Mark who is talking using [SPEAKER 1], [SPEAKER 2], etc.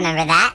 [SPEAKER 1] remember that.